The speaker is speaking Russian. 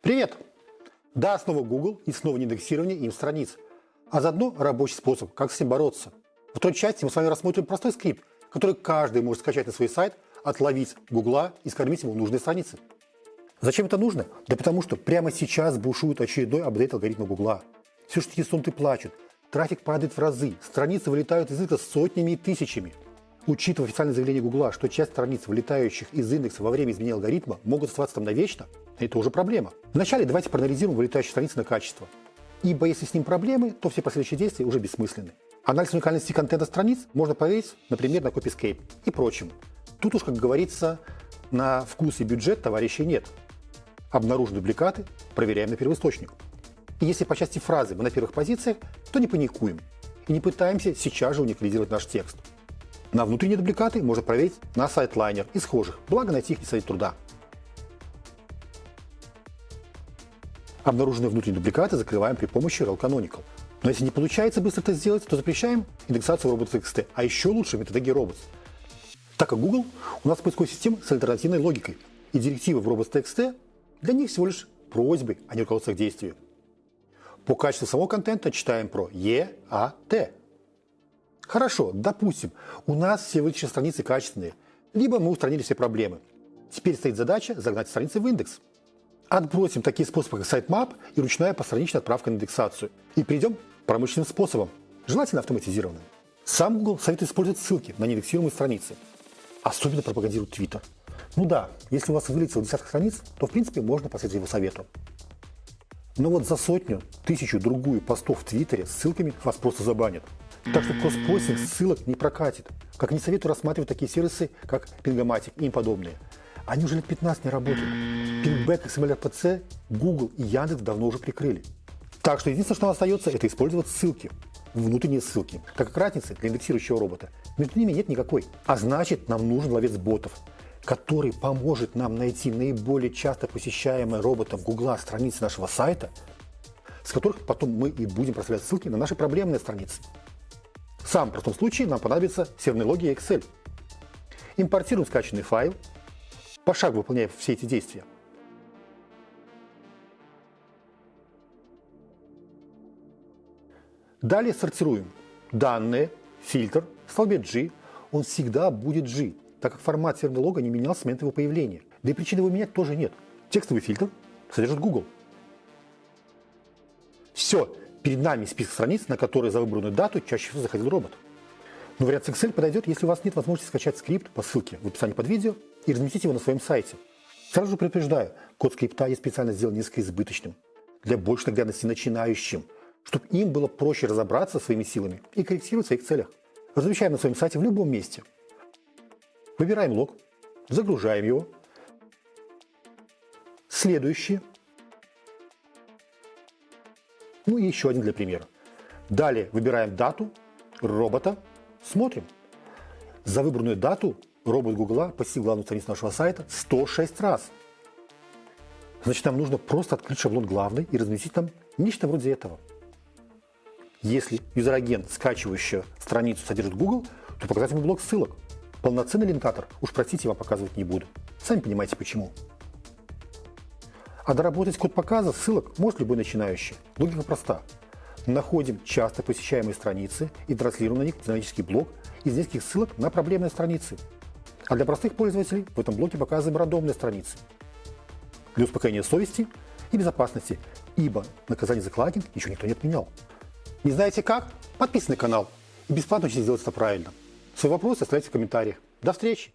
Привет! Да, снова Google и снова неиндексирование им страниц. А заодно рабочий способ, как с ним бороться. В той части мы с вами рассмотрим простой скрипт, который каждый может скачать на свой сайт, отловить Гугла и скормить ему нужные страницы. Зачем это нужно? Да потому что прямо сейчас бушует очередной апдейт алгоритма Гугла. Все штики плачут, трафик падает в разы, страницы вылетают из индекса сотнями и тысячами. Учитывая официальное заявление Гугла, что часть страниц, вылетающих из индекса во время изменения алгоритма, могут оставаться там навечно, это уже проблема. Вначале давайте проанализируем вылетающие страницы на качество. Ибо если с ним проблемы, то все последующие действия уже бессмысленны. Анализ уникальности контента страниц можно проверить, например, на Copyscape и прочем. Тут уж, как говорится, на вкус и бюджет товарищей нет. Обнаружим дубликаты, проверяем на первоисточник. И если по части фразы мы на первых позициях, то не паникуем и не пытаемся сейчас же уникализировать наш текст. На внутренние дубликаты можно проверить на сайтлайнер и схожих, благо найти их не стоит труда. Обнаруженные внутренние дубликаты закрываем при помощи rel canonical. Но если не получается быстро это сделать, то запрещаем индексацию robots.txt, а еще лучше методологии robots. Так как Google у нас поисковая система с альтернативной логикой, и директивы в robots.txt для них всего лишь просьбы, а не руководство к действию. По качеству самого контента читаем про EAT. Хорошо, допустим, у нас все вытащенные страницы качественные, либо мы устранили все проблемы. Теперь стоит задача загнать страницы в индекс. Отбросим такие способы, как sitemap и ручная постраничная отправка на индексацию. И перейдем к промышленным способам, желательно автоматизированным. Сам Google советует использовать ссылки на неиндексируемые страницы. Особенно пропагандирует Twitter. Ну да, если у вас вылетело десяток страниц, то в принципе можно последовать его совету. Но вот за сотню, тысячу, другую постов в Твиттере с ссылками вас просто забанят. Так что кросспостинг ссылок не прокатит. Как не советую рассматривать такие сервисы, как Pingamatic и им подобные. Они уже лет 15 не работают. Pingback, XML-RPC, Google и Яндекс давно уже прикрыли. Так что единственное, что остается, это использовать ссылки, внутренние ссылки, так как разницы для индексирующего робота между ними нет никакой. А значит, нам нужен ловец ботов, который поможет нам найти наиболее часто посещаемые роботом Гугла страницы нашего сайта, с которых потом мы и будем проставлять ссылки на наши проблемные страницы. В самом простом случае нам понадобится серверные логи Excel. Импортируем скачанный файл, пошагово выполняя все эти действия. Далее сортируем данные, фильтр, в столбе G, он всегда будет G, так как формат серверного лога не менялся с момента его появления. Да и причин его менять тоже нет. Текстовый фильтр содержит Google. Все, перед нами список страниц, на которые за выбранную дату чаще всего заходил робот. Но вариант с Excel подойдет, если у вас нет возможности скачать скрипт по ссылке в описании под видео и разместить его на своем сайте. Сразу же предупреждаю, код скрипта я специально сделал несколько избыточным, для большей наглядности начинающим, чтобы им было проще разобраться своими силами и корректировать в своих целях. Размещаем на своем сайте в любом месте – Выбираем лог, загружаем его. Следующий. Ну и еще один для примера. Далее выбираем дату робота, смотрим. За выбранную дату робот Гугла посетил главную страницу нашего сайта 106 раз. Значит, нам нужно просто открыть шаблон главный и разместить там нечто вроде этого. Если user-agent, скачивающий страницу, содержит Google, то показать ему блок ссылок – Полноценный линкатор, уж простите, вам показывать не буду. Сами понимаете почему. А доработать код показа ссылок может любой начинающий. Логика проста. Находим часто посещаемые страницы и транслируем на них динамический блок из нескольких ссылок на проблемные страницы. А для простых пользователей в этом блоке показываем рандомные страницы. Для успокоения совести и безопасности, ибо наказание за кладинг еще никто не отменял. Не знаете как? Подписывайтесь на канал и бесплатно учитесь сделать это правильно. Свои вопросы оставляйте в комментариях. До встречи!